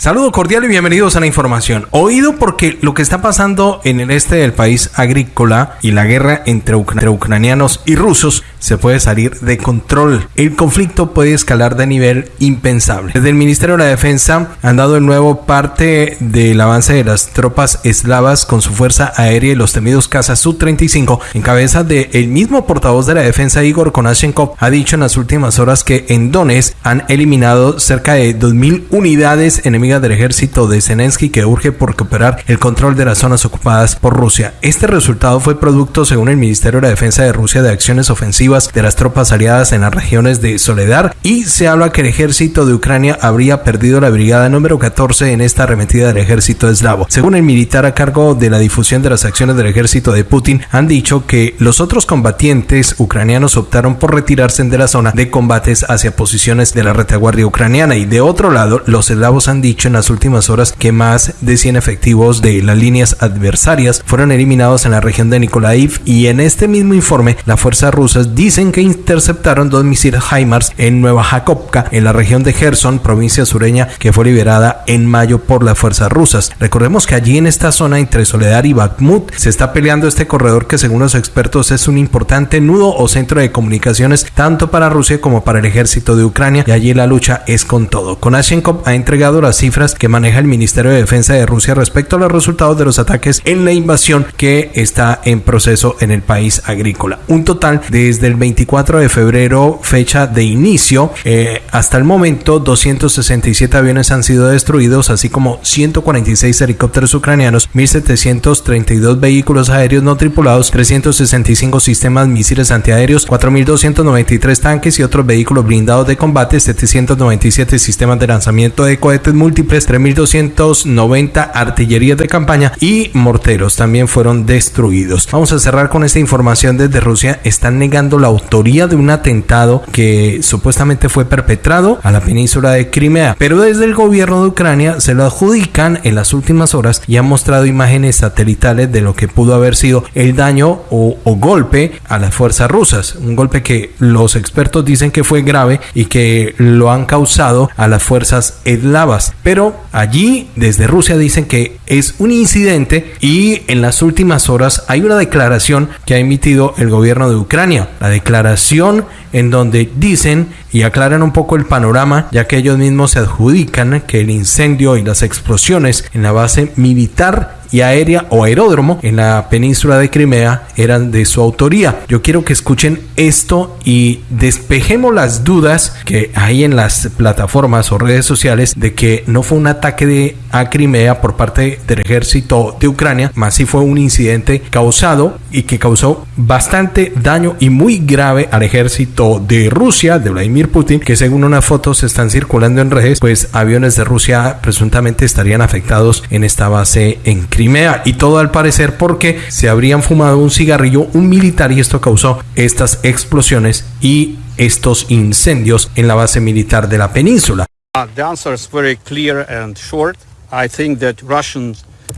Saludo cordial y bienvenidos a la información. Oído porque lo que está pasando en el este del país agrícola y la guerra entre, ucranianos y rusos se puede salir de control. El conflicto puede escalar de nivel impensable. Desde el Ministerio de la Defensa han dado de nuevo parte del avance de las tropas eslavas con su fuerza aérea y los temidos cazas Su-35 en cabeza del el mismo portavoz de la defensa Igor Konashenkov ha dicho en las últimas horas que en Donetsk han eliminado cerca de 2.000 unidades enemigas del ejército de Zelensky que urge por recuperar el control de las zonas ocupadas por Rusia. Este resultado fue producto, según el Ministerio de la Defensa de Rusia, de acciones ofensivas de las tropas aliadas en las regiones de Soledar y se habla que el ejército de Ucrania habría perdido la brigada número 14 en esta arremetida del ejército eslavo. Según el militar a cargo de la difusión de las acciones del ejército de Putin, han dicho que los otros combatientes ucranianos optaron por retirarse de la zona de combates hacia posiciones de la retaguardia ucraniana y de otro lado, los eslavos han dicho en las últimas horas que más de 100 efectivos de las líneas adversarias fueron eliminados en la región de Nikolaiv y en este mismo informe las fuerzas rusas dicen que interceptaron dos misiles HIMARS en Nueva Jakovka en la región de Gerson, provincia sureña que fue liberada en mayo por las fuerzas rusas. Recordemos que allí en esta zona entre Soledad y Bakhmut se está peleando este corredor que según los expertos es un importante nudo o centro de comunicaciones tanto para Rusia como para el ejército de Ucrania y allí la lucha es con todo. Konashenkov ha entregado las cifras que maneja el Ministerio de Defensa de Rusia respecto a los resultados de los ataques en la invasión que está en proceso en el país agrícola. Un total desde el 24 de febrero, fecha de inicio, eh, hasta el momento 267 aviones han sido destruidos, así como 146 helicópteros ucranianos, 1732 vehículos aéreos no tripulados, 365 sistemas misiles antiaéreos, 4293 tanques y otros vehículos blindados de combate, 797 sistemas de lanzamiento de cohetes múltiples 3.290 artillerías de campaña y morteros también fueron destruidos. Vamos a cerrar con esta información desde Rusia. Están negando la autoría de un atentado que supuestamente fue perpetrado a la península de Crimea, pero desde el gobierno de Ucrania se lo adjudican en las últimas horas y han mostrado imágenes satelitales de lo que pudo haber sido el daño o, o golpe a las fuerzas rusas. Un golpe que los expertos dicen que fue grave y que lo han causado a las fuerzas eslavas. Pero allí desde Rusia dicen que es un incidente y en las últimas horas hay una declaración que ha emitido el gobierno de Ucrania. La declaración en donde dicen y aclaran un poco el panorama, ya que ellos mismos se adjudican que el incendio y las explosiones en la base militar y aérea o aeródromo en la península de Crimea eran de su autoría. Yo quiero que escuchen esto y despejemos las dudas que hay en las plataformas o redes sociales de que no fue un ataque a Crimea por parte del ejército de Ucrania, más si fue un incidente causado y que causó bastante daño y muy grave al ejército de Rusia, de Vladimir Putin, que según unas fotos están circulando en redes, pues aviones de Rusia presuntamente estarían afectados en esta base en Crimea. Crimea y todo al parecer porque se habrían fumado un cigarrillo un militar y esto causó estas explosiones y estos incendios en la base militar de la península. Uh, the answer is very clear and short. I think that Russian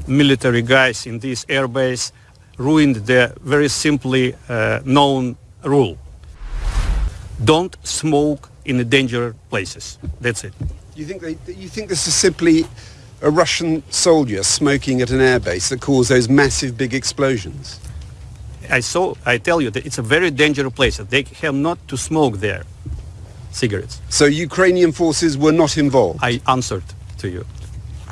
military guys in this airbase ruined the very simply uh, known rule. Don't smoke in the danger places. That's it. You think they, you think this is simply a Russian soldier smoking at an airbase that caused those massive big explosions? I saw, I tell you that it's a very dangerous place. They have not to smoke there cigarettes. So Ukrainian forces were not involved? I answered to you.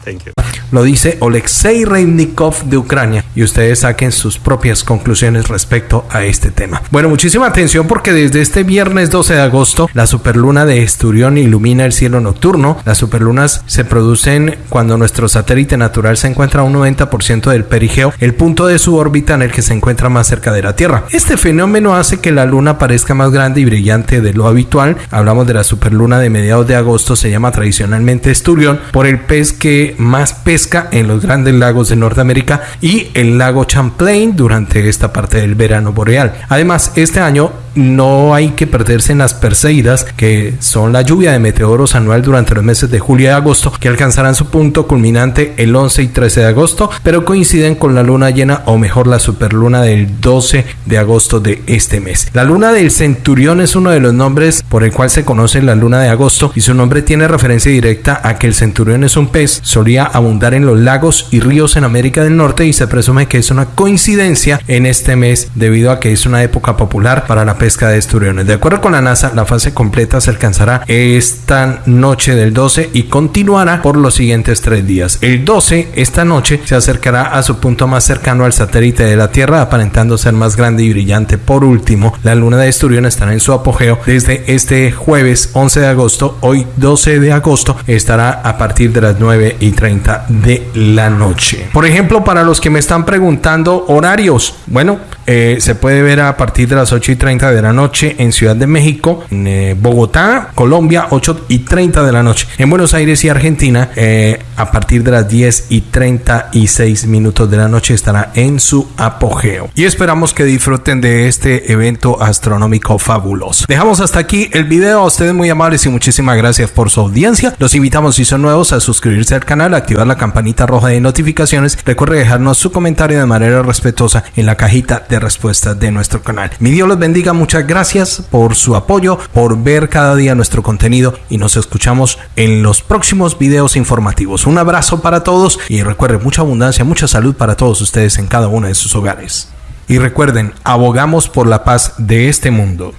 Thank you. Lo dice Oleksiy Reivnikov de Ucrania y ustedes saquen sus propias conclusiones respecto a este tema. Bueno, muchísima atención porque desde este viernes 12 de agosto la superluna de Esturión ilumina el cielo nocturno. Las superlunas se producen cuando nuestro satélite natural se encuentra a un 90% del perigeo, el punto de su órbita en el que se encuentra más cerca de la Tierra. Este fenómeno hace que la luna parezca más grande y brillante de lo habitual. Hablamos de la superluna de mediados de agosto, se llama tradicionalmente Esturión por el pez que más pesa en los grandes lagos de Norteamérica y el lago Champlain durante esta parte del verano boreal. Además, este año no hay que perderse en las Perseidas, que son la lluvia de meteoros anual durante los meses de julio y agosto, que alcanzarán su punto culminante el 11 y 13 de agosto, pero coinciden con la luna llena o mejor la superluna del 12 de agosto de este mes. La luna del centurión es uno de los nombres por el cual se conoce la luna de agosto y su nombre tiene referencia directa a que el centurión es un pez, solía abundar en los lagos y ríos en América del Norte y se presume que es una coincidencia en este mes debido a que es una época popular para la pesca de esturiones. De acuerdo con la NASA, la fase completa se alcanzará esta noche del 12 y continuará por los siguientes tres días. El 12, esta noche, se acercará a su punto más cercano al satélite de la Tierra, aparentando ser más grande y brillante. Por último, la luna de Esturión estará en su apogeo desde este jueves 11 de agosto. Hoy 12 de agosto estará a partir de las 9 y 30 de la noche. Por ejemplo, para los que me están preguntando horarios, bueno, eh, se puede ver a partir de las 8 y 30 de la noche en Ciudad de México, en eh, Bogotá, Colombia, 8 y 30 de la noche. En Buenos Aires y Argentina, eh, a partir de las 10 y 36 minutos de la noche estará en su apogeo. Y esperamos que disfruten de este evento astronómico fabuloso. Dejamos hasta aquí el video. A ustedes muy amables y muchísimas gracias por su audiencia. Los invitamos si son nuevos a suscribirse al canal, activar la campanita roja de notificaciones. Recuerde dejarnos su comentario de manera respetuosa en la cajita de respuestas de nuestro canal. Mi Dios los bendiga. Muchas gracias por su apoyo, por ver cada día nuestro contenido y nos escuchamos en los próximos videos informativos. Un abrazo para todos y recuerden mucha abundancia, mucha salud para todos ustedes en cada uno de sus hogares. Y recuerden, abogamos por la paz de este mundo.